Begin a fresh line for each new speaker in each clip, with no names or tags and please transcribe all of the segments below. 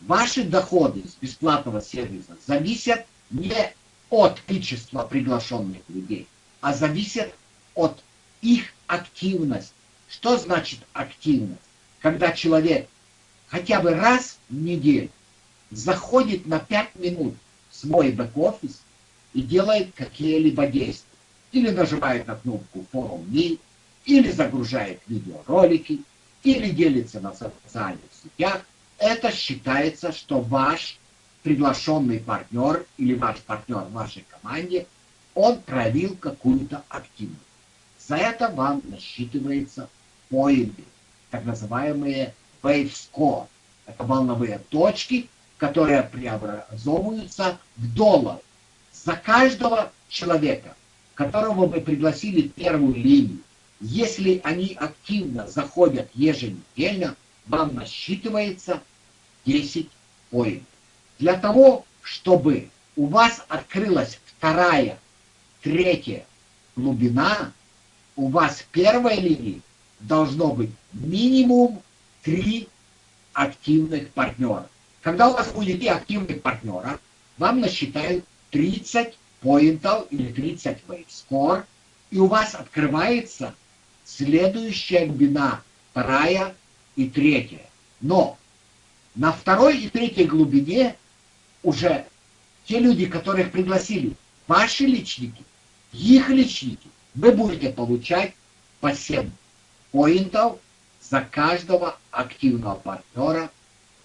Ваши доходы с бесплатного сервиса зависят не от количества приглашенных людей, а зависят от их активности. Что значит активность? Когда человек хотя бы раз в неделю заходит на 5 минут в свой бэк-офис и делает какие-либо действия. Или нажимает на кнопку Follow Me, или загружает видеоролики, или делится на социальных сетях, это считается, что ваш приглашенный партнер или ваш партнер в вашей команде, он проявил какую-то активность. За это вам насчитывается поинты, так называемые wave score. Это волновые точки, которые преобразовываются в доллар. За каждого человека, которого вы пригласили первую линию, если они активно заходят еженедельно, вам насчитывается 10 поинтов. Для того, чтобы у вас открылась вторая, третья глубина, у вас в первой линии должно быть минимум 3 активных партнера. Когда у вас будет 3 активных партнера, вам насчитают 30 поинтов или 30 wave score, и у вас открывается следующая глубина, вторая и третья. Но на второй и третьей глубине уже те люди, которых пригласили, ваши личники, их личники, вы будете получать по 7 поинтов за каждого активного партнера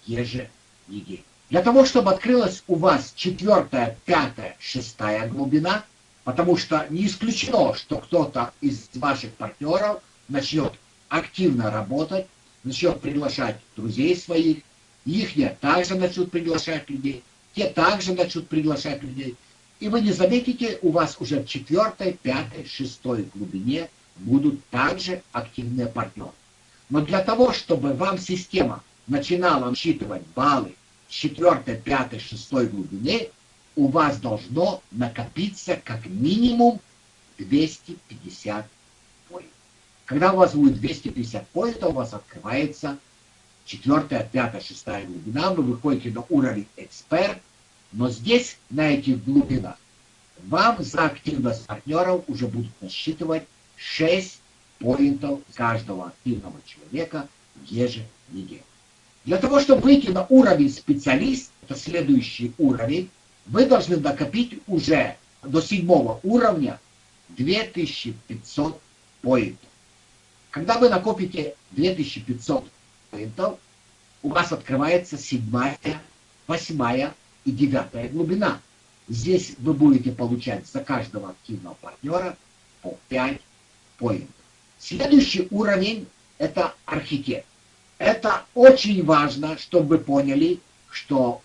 еженедельно. Для того, чтобы открылась у вас четвертая, пятая, шестая глубина, потому что не исключено, что кто-то из ваших партнеров начнет активно работать, начнет приглашать друзей своих, их также начнут приглашать людей, те также начнут приглашать людей. И вы не заметите, у вас уже в четвертой, пятой, шестой глубине будут также активные партнеры. Но для того, чтобы вам система начинала считывать баллы с четвертой, пятой, шестой глубине, у вас должно накопиться как минимум 250 поинтов. Когда у вас будет 250 поинтов, у вас открывается четвертая, пятая, шестая глубина, вы выходите на уровень эксперт, но здесь, на этих глубинах, вам за активность партнеров уже будут насчитывать 6 поинтов каждого активного человека еженедельно. Для того, чтобы выйти на уровень специалист, это следующий уровень, вы должны накопить уже до седьмого уровня 2500 поинтов. Когда вы накопите 2500 поинтов, у вас открывается седьмая, восьмая и девятая глубина. Здесь вы будете получать за каждого активного партнера по 5 поинтов. Следующий уровень – это архитект. Это очень важно, чтобы вы поняли, что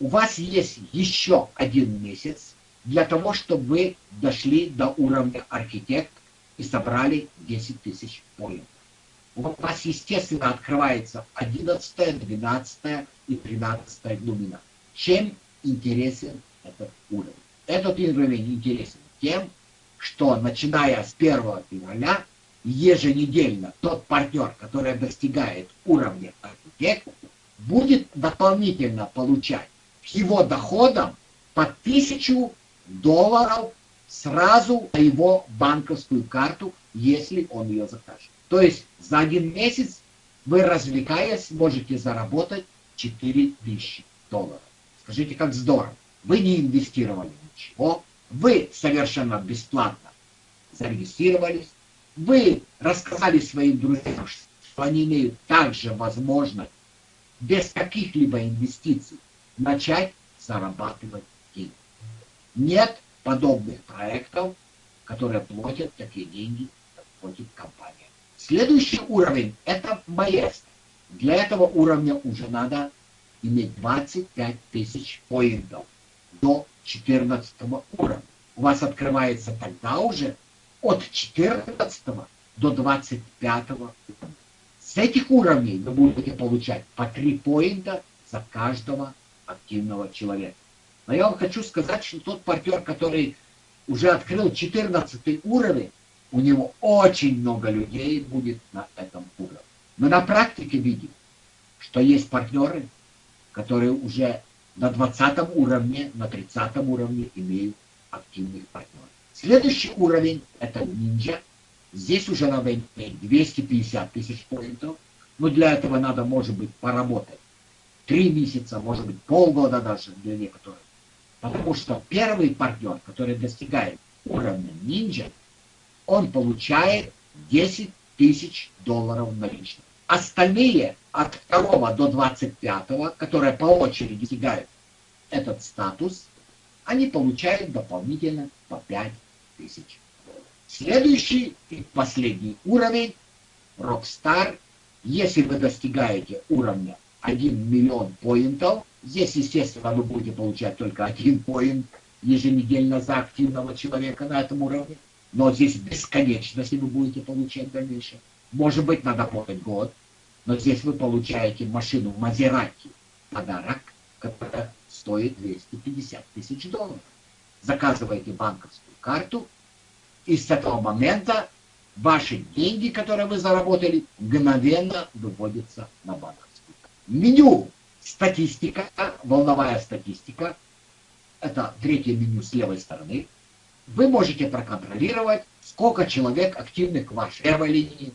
у вас есть еще один месяц для того, чтобы вы дошли до уровня архитект и собрали 10 тысяч поинтов. У вас, естественно, открывается 11, 12 и 13 глубина. Чем интересен этот уровень? Этот уровень интересен тем, что начиная с 1 февраля еженедельно тот партнер, который достигает уровня архитект, будет дополнительно получать его доходам по 1000 долларов сразу на его банковскую карту, если он ее закажет. То есть за один месяц вы, развлекаясь, можете заработать 4000 долларов. Скажите, как здорово. Вы не инвестировали ничего, вы совершенно бесплатно зарегистрировались, вы рассказали своим друзьям, что они имеют также возможность без каких-либо инвестиций начать зарабатывать деньги. Нет подобных проектов, которые платят такие деньги, как платит компания. Следующий уровень – это маэстро. Для этого уровня уже надо иметь 25 тысяч поинтов до 14 уровня. У вас открывается тогда уже от 14 до 25 уровня. С этих уровней вы будете получать по 3 поинта за каждого активного человека. Но я вам хочу сказать, что тот партнер, который уже открыл 14 уровень, у него очень много людей будет на этом уровне. Мы на практике видим, что есть партнеры, которые уже на 20 уровне, на 30 уровне имеют активных партнеров. Следующий уровень – это ниндзя. Здесь уже надо иметь 250 тысяч поинтов, но для этого надо, может быть, поработать. Три месяца, может быть, полгода даже для некоторых. Потому что первый партнер, который достигает уровня ниндзя, он получает 10 тысяч долларов наличных. Остальные от 2 до 25, которые по очереди достигают этот статус, они получают дополнительно по 5 тысяч. Следующий и последний уровень, Rockstar, если вы достигаете уровня 1 миллион поинтов, здесь, естественно, вы будете получать только один поинт еженедельно за активного человека на этом уровне, но здесь бесконечности вы будете получать в дальнейшем. Может быть, надо работать год, но здесь вы получаете машину Мазерати, подарок, которая стоит 250 тысяч долларов. Заказываете банковскую карту, и с этого момента ваши деньги, которые вы заработали, мгновенно выводятся на банковскую карту. Меню статистика, волновая статистика, это третье меню с левой стороны. Вы можете проконтролировать, сколько человек активных в вашей первой линии,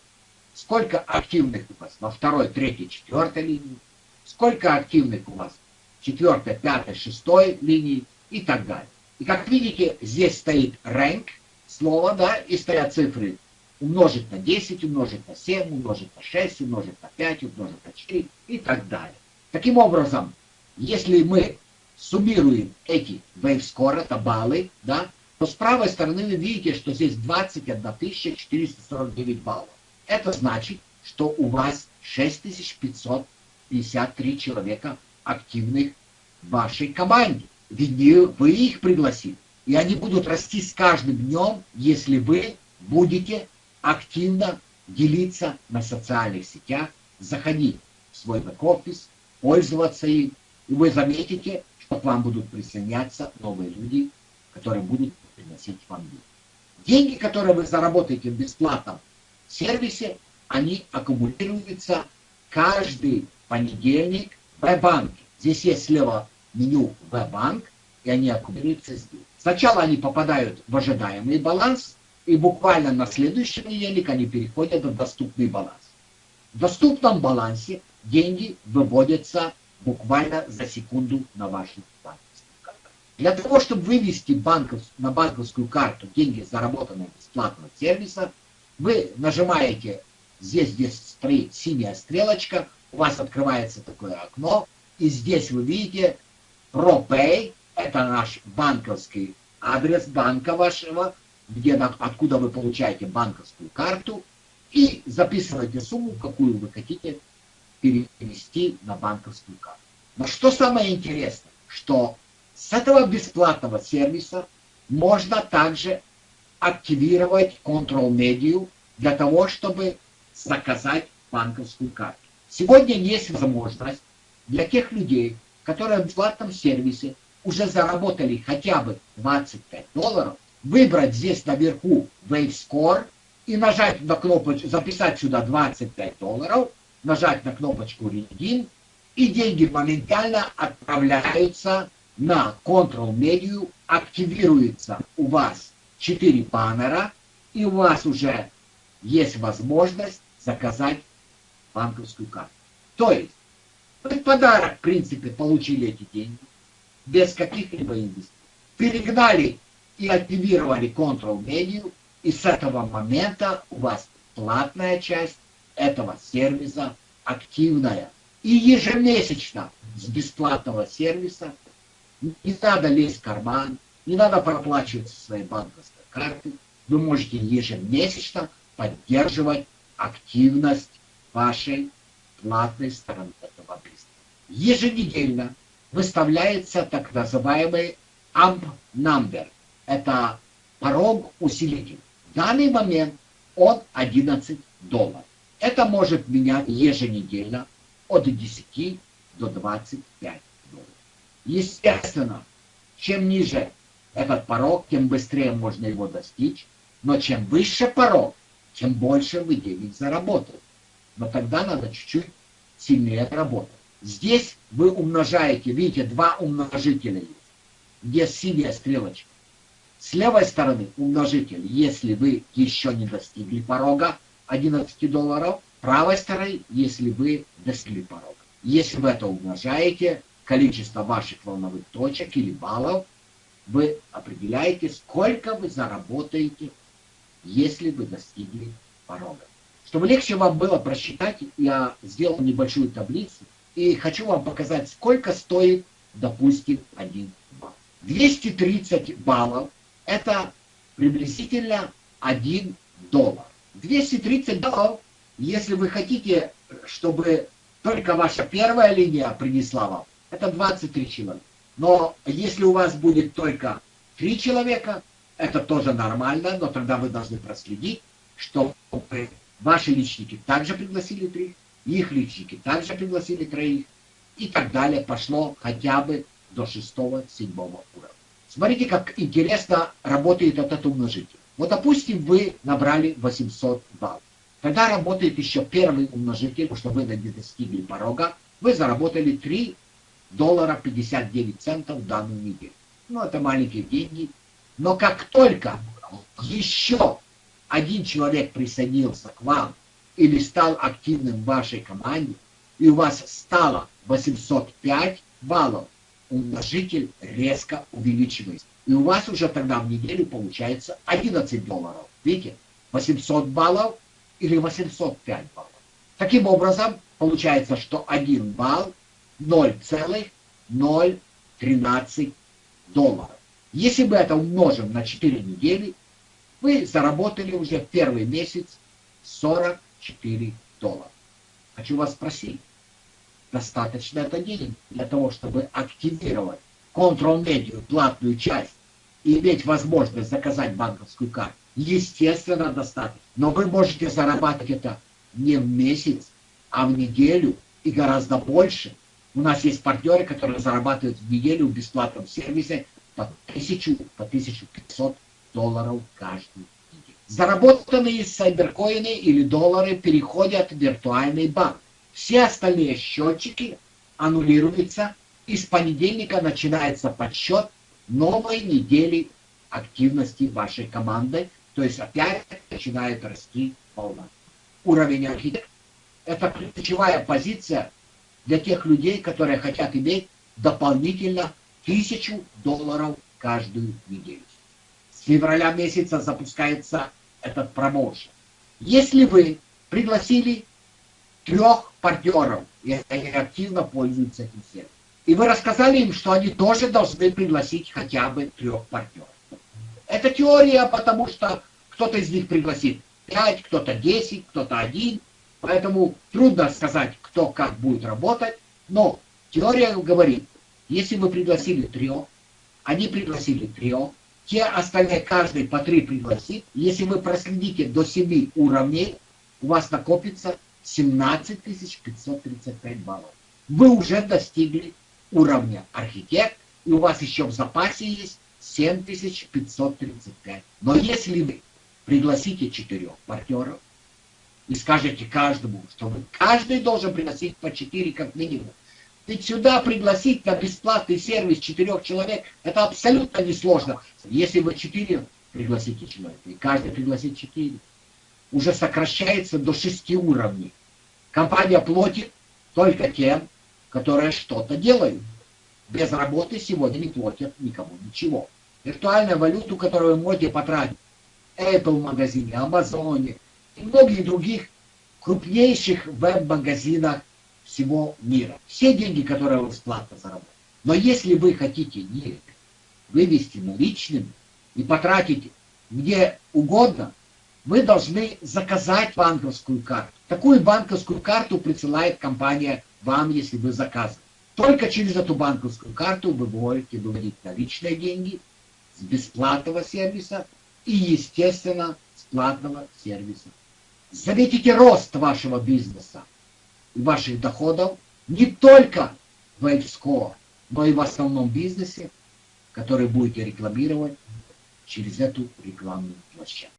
сколько активных у вас во второй, третьей, четвертой линии, сколько активных у вас в четвертой, пятой, шестой линии и так далее. И как видите, здесь стоит rank, слово, да, и стоят цифры умножить на 10, умножить на 7, умножить на 6, умножить на 5, умножить на 4 и так далее. Таким образом, если мы суммируем эти wave это баллы, да, то с правой стороны вы видите, что здесь 21 449 баллов. Это значит, что у вас 6553 человека активных в вашей команде. Ведь вы их пригласили. И они будут расти с каждым днем, если вы будете активно делиться на социальных сетях, заходить в свой бэк-офис, пользоваться им, и вы заметите, что к вам будут присоединяться новые люди, которые будут приносить вам деньги. Деньги, которые вы заработаете в бесплатном сервисе, они аккумулируются каждый понедельник в банке Здесь есть слева меню В-банк, и они аккумулируются здесь. Сначала они попадают в ожидаемый баланс, и буквально на следующий понедельник они переходят в доступный баланс. В доступном балансе деньги выводятся буквально за секунду на банковскую карту. Для того, чтобы вывести банков, на банковскую карту деньги, заработанные бесплатного сервиса, вы нажимаете здесь, где стоит синяя стрелочка, у вас открывается такое окно, и здесь вы видите ProPay, это наш банковский адрес банка вашего, где, откуда вы получаете банковскую карту, и записываете сумму, какую вы хотите перевести на банковскую карту. Но что самое интересное, что с этого бесплатного сервиса можно также активировать Control-медиу для того, чтобы заказать банковскую карту. Сегодня есть возможность для тех людей, которые в бесплатном сервисе уже заработали хотя бы 25 долларов, выбрать здесь наверху Wave Score и нажать на кнопочку, записать сюда 25 долларов, нажать на кнопочку Redeem, и деньги моментально отправляются на Control Media, активируется у вас 4 баннера, и у вас уже есть возможность заказать банковскую карту. То есть, вы подарок, в принципе, получили эти деньги, без каких-либо инвестиций. Перегнали и активировали Control Menu, и с этого момента у вас платная часть этого сервиса активная. И ежемесячно с бесплатного сервиса не надо лезть в карман, не надо проплачивать со своей банковской карты. Вы можете ежемесячно поддерживать активность вашей платной стороны этого бизнеса. Еженедельно выставляется так называемый AMP number. Это порог усилитель. В данный момент он 11 долларов. Это может менять еженедельно от 10 до 25 долларов. Естественно, чем ниже этот порог, тем быстрее можно его достичь. Но чем выше порог, тем больше вы денег заработаете. Но тогда надо чуть-чуть сильнее работать. Здесь вы умножаете, видите, два умножителя есть, где синяя стрелочка. С левой стороны умножитель, если вы еще не достигли порога 11 долларов, правой стороны, если вы достигли порога. Если вы это умножаете, количество ваших волновых точек или баллов, вы определяете, сколько вы заработаете, если вы достигли порога. Чтобы легче вам было просчитать, я сделал небольшую таблицу и хочу вам показать, сколько стоит, допустим, один балл. 230 баллов – это приблизительно 1 доллар. 230 баллов, если вы хотите, чтобы только ваша первая линия принесла вам, это 23 человека. Но если у вас будет только 3 человека, это тоже нормально, но тогда вы должны проследить, чтобы ваши личники также пригласили три, их личники также пригласили троих, и так далее пошло хотя бы до шестого-седьмого уровня. Смотрите, как интересно работает этот умножитель. Вот, допустим, вы набрали 800 баллов. Тогда работает еще первый умножитель, что вы не достигли порога. Вы заработали 3 доллара 59 центов в данную неделю. Ну, это маленькие деньги. Но как только еще один человек присоединился к вам или стал активным в вашей команде, и у вас стало 805 баллов, умножитель резко увеличивается. И у вас уже тогда в неделю получается 11 долларов. Видите? 800 баллов или 805 баллов. Таким образом, получается, что 1 балл 0,013 долларов. Если мы это умножим на 4 недели, вы заработали уже первый месяц 44 доллара. Хочу вас спросить, достаточно это денег для того, чтобы активировать контрол-медиа, платную часть, и иметь возможность заказать банковскую карту? Естественно, достаточно. Но вы можете зарабатывать это не в месяц, а в неделю и гораздо больше. У нас есть партнеры, которые зарабатывают в неделю в бесплатном сервисе по 1000, по 1500 долларов каждый день. Заработанные сайберкоины или доллары переходят в виртуальный банк. Все остальные счетчики аннулируются, и с понедельника начинается подсчет новой недели активности вашей команды, то есть опять начинает расти волна. Уровень архитектора – это ключевая позиция для тех людей, которые хотят иметь дополнительно тысячу долларов каждую неделю. С февраля месяца запускается этот промоушен. Если вы пригласили трех партнеров, и они активно пользуются этим сервисом, и вы рассказали им, что они тоже должны пригласить хотя бы трех партнеров. Это теория, потому что кто-то из них пригласит 5, кто-то 10, кто-то один. Поэтому трудно сказать, кто как будет работать. Но теория говорит, если вы пригласили трех, они пригласили трех, те остальные каждый по три пригласит. Если вы проследите до 7 уровней, у вас накопится 17 535 баллов. Вы уже достигли уровня архитект, и у вас еще в запасе есть 7535. Но если вы пригласите четырех партнеров и скажете каждому, что каждый должен приносить по четыре как минимум, ведь сюда пригласить на бесплатный сервис четырех человек, это абсолютно несложно. Если вы четыре пригласите человека, и каждый пригласит четыре, уже сокращается до шести уровней. Компания платит только тем, которые что-то делают. Без работы сегодня не платят никому ничего. Виртуальную валюту, которую вы можете потратить в Apple магазине, Амазоне и многих других крупнейших веб-магазинах всего мира. Все деньги, которые вы бесплатно заработали. Но если вы хотите их вывести наличными и потратить где угодно, вы должны заказать банковскую карту. Такую банковскую карту присылает компания вам, если вы заказываете. Только через эту банковскую карту вы можете выводить наличные деньги с бесплатного сервиса и, естественно, с платного сервиса. Заметите рост вашего бизнеса ваших доходов не только в WaveScore, но и в основном бизнесе, который будете рекламировать через эту рекламную площадку.